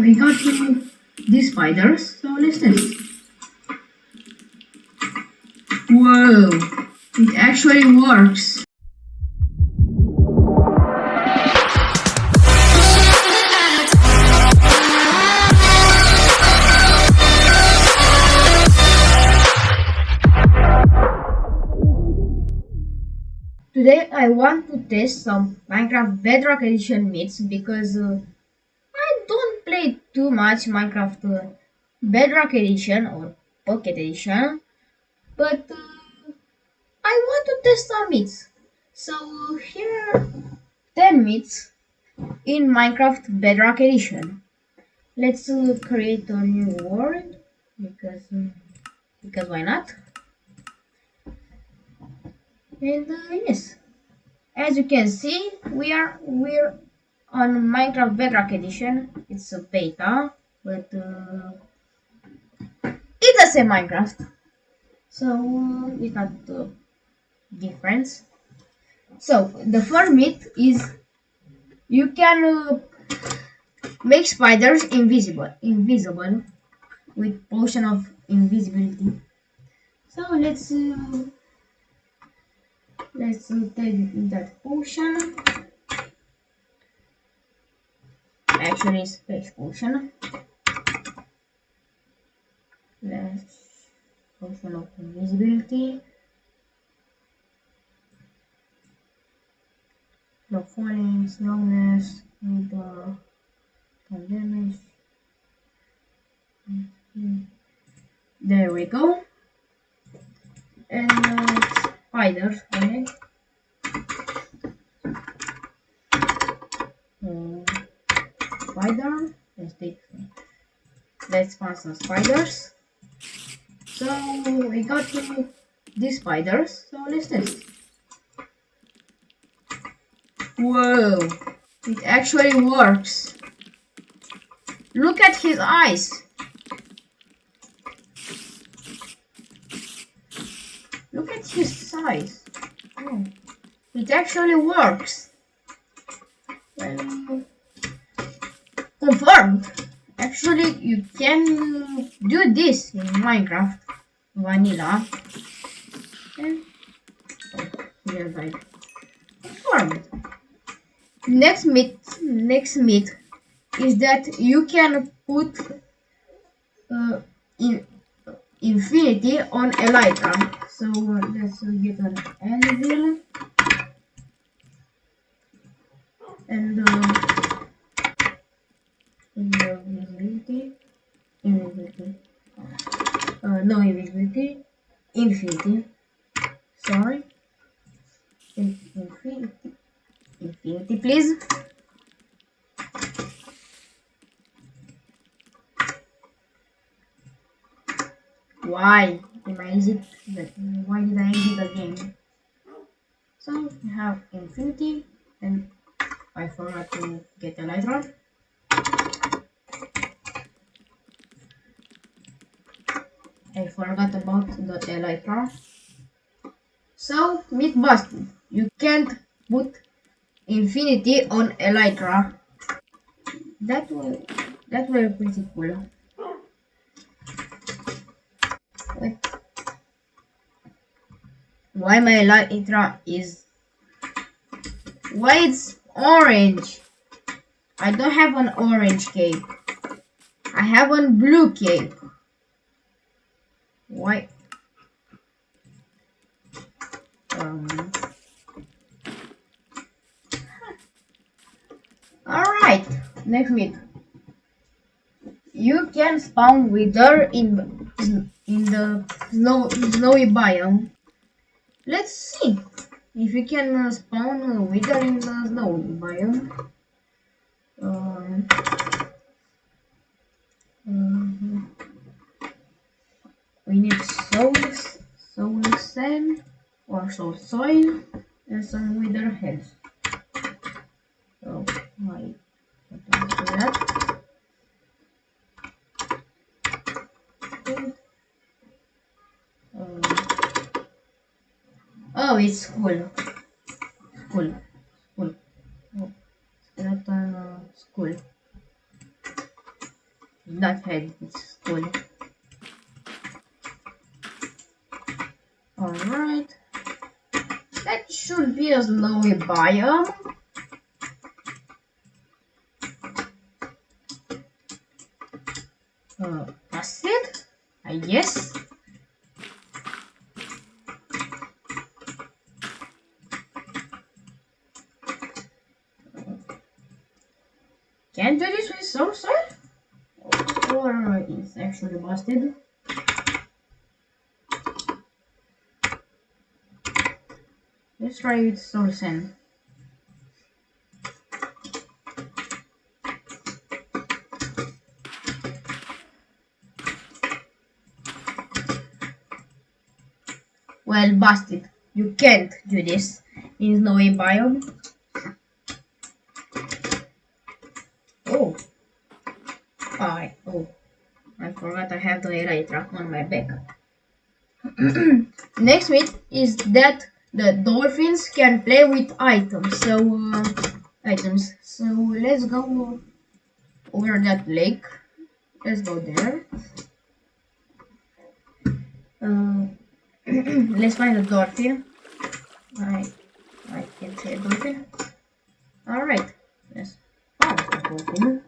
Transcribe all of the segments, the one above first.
we got these spiders, so let's test. Whoa, it actually works. Today I want to test some Minecraft Bedrock Edition meats because uh, too much Minecraft uh, Bedrock Edition or Pocket Edition but uh, I want to test some meats. So here are 10 meats in Minecraft Bedrock Edition. Let's uh, create a new world because uh, because why not? and uh, yes as you can see we are we're on minecraft bedrock edition it's a beta but uh, it's the same minecraft. So it's not the difference. So the first myth is you can uh, make spiders invisible invisible with potion of invisibility. So let's uh, let's take that potion actually space potion let's potion of invisibility no falling slowness uh, damage there we go. And uh, spiders on it. Um, spider. Let's take. Let's find some spiders. So we got to these spiders. So let's test. Whoa! It actually works. Look at his eyes. Look at his size. Oh, it actually works. Well, confirmed. Actually, you can do this in Minecraft Vanilla. And like confirmed. Next myth, next myth is that you can put uh, in infinity on Elytra. So let's get an anvil and uh, invisibility, invisibility, uh, no invisibility, infinity. Sorry, infinity, infinity, please. Why? Why did I exit the game? So we have infinity and I forgot to get a light rod. I forgot about the elytra. So, myth busted. You can't put infinity on elytra. That will that will be pretty cool. Why my elytra is why it's orange? I don't have an orange cape. I have one blue cape. Why? Um. Alright, next meet. You can spawn wither in in the snow snowy biome. Let's see if you can uh, spawn wither in the snowy biome. Um, we need soul, soul sand or soul soil and some wither heads. So I don't do that. Oh, it's cool. Cool. Cool. Oh, skeleton uh, school. Not head, it's cool. Alright. That a snowy biome. Uh, that's it? I guess. Can't do this with sorcerer? Or it's actually busted? With Soul Well, busted. You can't do this in snowy biome. Oh. I oh. I forgot I have the elytra on my back. Next myth is that the dolphins can play with items. So uh, items. So let's go over that lake. Let's go there. Uh, let's find a dolphin. I I can say dolphin. All right. Let's find a dolphin.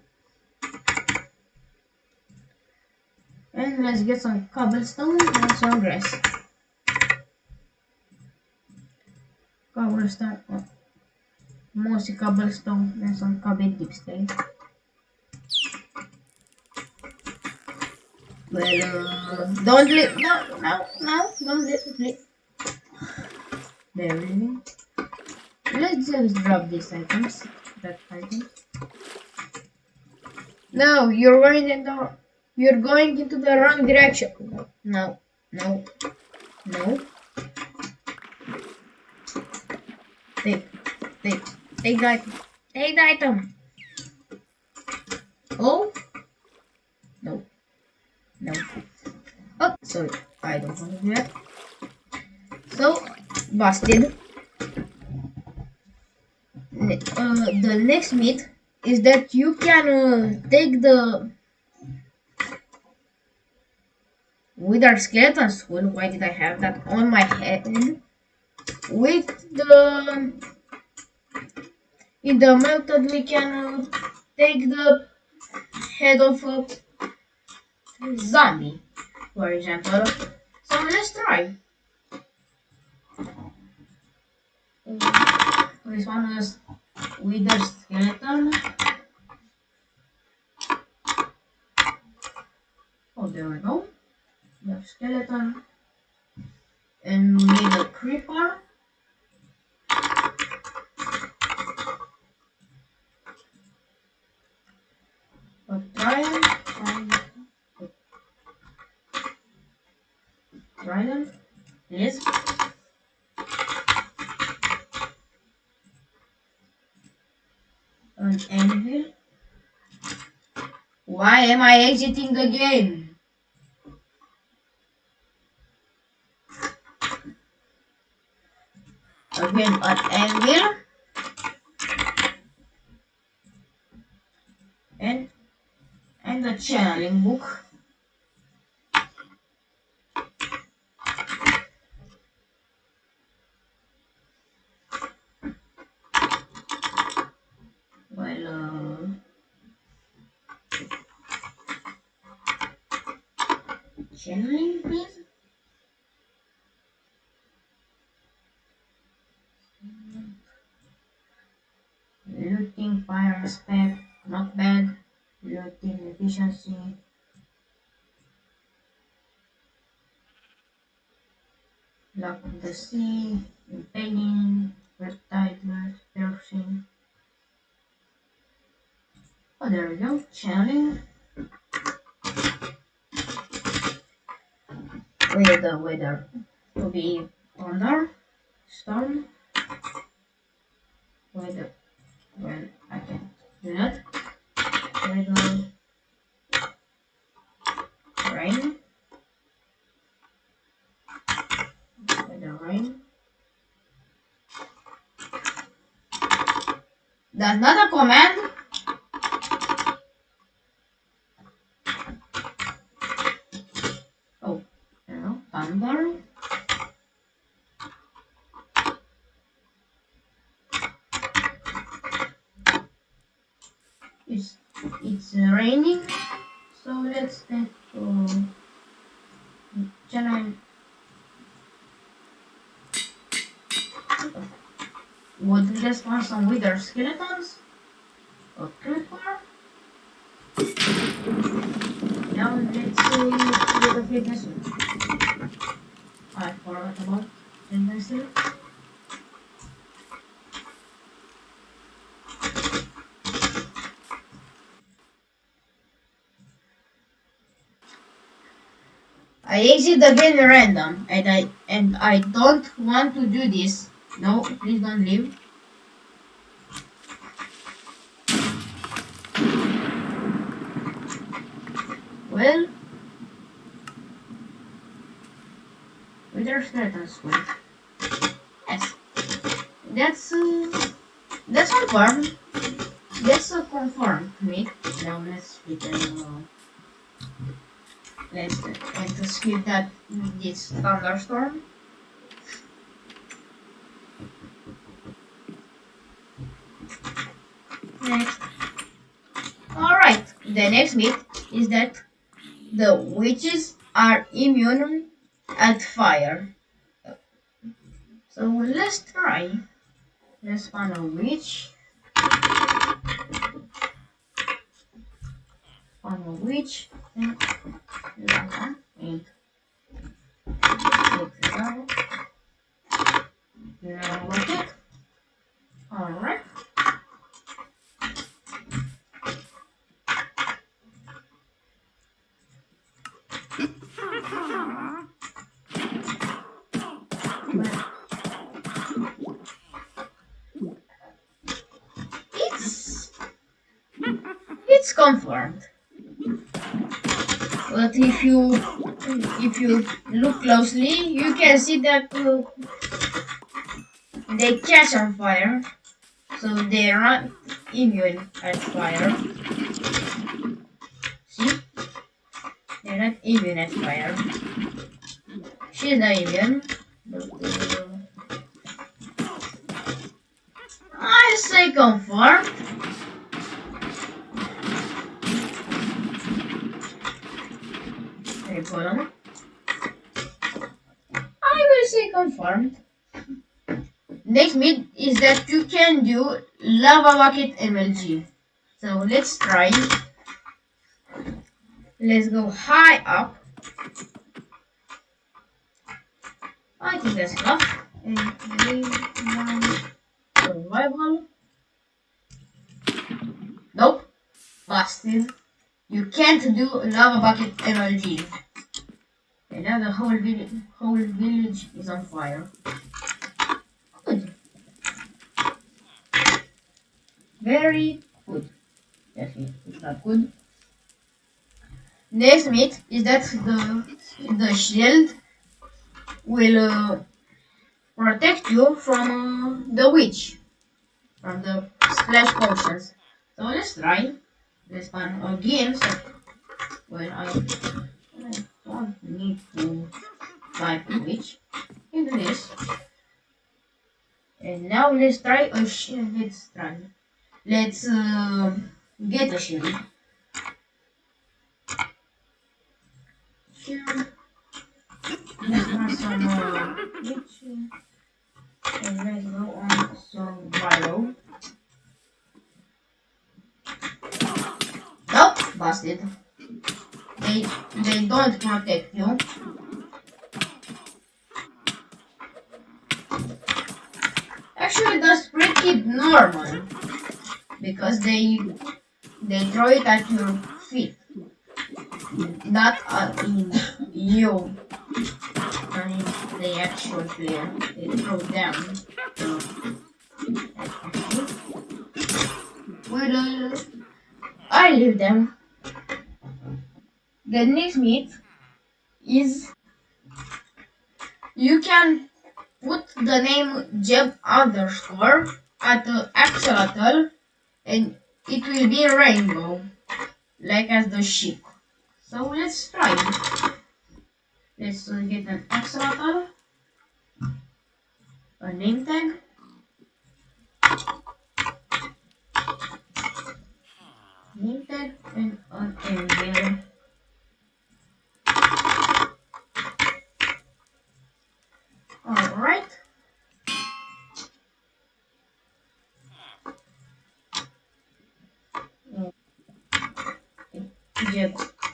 And let's get some cobblestone and some grass. Cobblestone. Oh. Mostly cobblestone and some cobble dipstick. Well, uh, don't leave. No, no, no, don't leave. There we go. Let's just drop these items. That item. No, you're going in the. You're going into the wrong direction. No, no, no. Take, take, take the item. Take the item. Oh. No. No. Oh, sorry. I don't want to do that. So, busted. Uh, the next myth is that you can uh, take the wither skeleton skull. Why did I have that on my head? With the in the method we can take the head of a zombie, for example. So let's try. This one is wither skeleton. Oh, there we go. The skeleton. And we need a creeper. A trident. Trident. Yes. An anvil. Why am I exiting the game an anvil. And channeling book. Well, uh, channeling, please. Luck of the Sea, impaling, vertigo, piercing. Oh, there we go. Channeling. With the weather to be thunder, storm. Weather. Well, I can do that. Weather. That's not a command. thunder. It's it's raining, so let's take uh, can I let's some wither skeletons? A creeper? Now let's see the fitness. I forgot about fitness. I exit the game random and I and I don't want to do this. No, please don't leave. Well, wither skeletons wait. Yes, that's uh, that's confirmed. That's uh, confirmed. Wait, now let's begin. Uh, let's and to skip that this thunderstorm. Next. Alright, the next myth is that the witches are immune at fire. So let's try. Let's find a witch. Find a witch. And. And it. Alright. It's it's confirmed. But if you if you look closely, you can see that uh, they catch on fire, so they're not immune at fire. See, immune fire. She's not uh, I say confirmed. Okay, hold on. I will say confirmed. Next myth is that you can do lava bucket MLG. So let's try. Let's go high up. I think that's enough. And one survival. Nope. Busted. You can't do lava bucket MLG. And now the whole village, whole village is on fire. Good. Very good. Definitely, it's not good. Next myth is that the the shield will uh, protect you from uh, the witch, from the splash potions. So let's try. Let's find again. So when I, I don't need to type the witch into this. And now let's try a shield. Let's try. Let's uh, get a shield. Some uh, witch. And let's go on survival. Nope, busted. They they don't protect you. Actually, that's pretty normal because they they throw it at your not in you. I mean, they actual player. They throw them. Well, I leave them. The next myth is you can put the name Jeb underscore at the axolotl and it will be rainbow like as the ship. So let's try it. let's uh, get an extra tab, a name tag,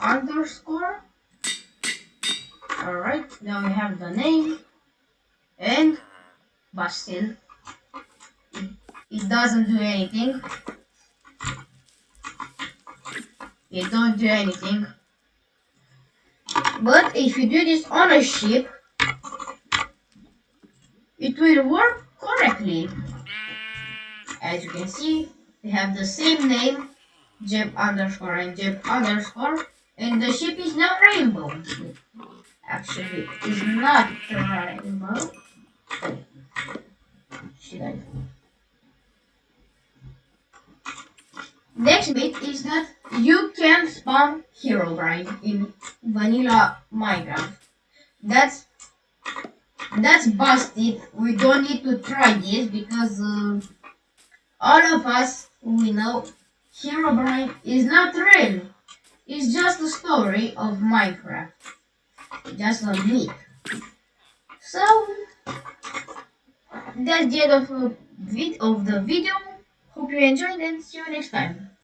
underscore. Alright, now we have the name and but still it, doesn't do anything. It don't do anything. But if you do this on a ship, it will work correctly. As you can see, we have the same name, Jeb underscore and Jeb underscore, and the ship is not rainbow. Actually, it's not rainbow. Should I? Next bit is that you can spawn Hero Herobrine in vanilla Minecraft. That's that's busted. We don't need to try this because uh, all of us we know Hero Herobrine is not real. It's just a story of Minecraft. Just a myth. So that's the end of, of the video. Hope you enjoyed and see you next time.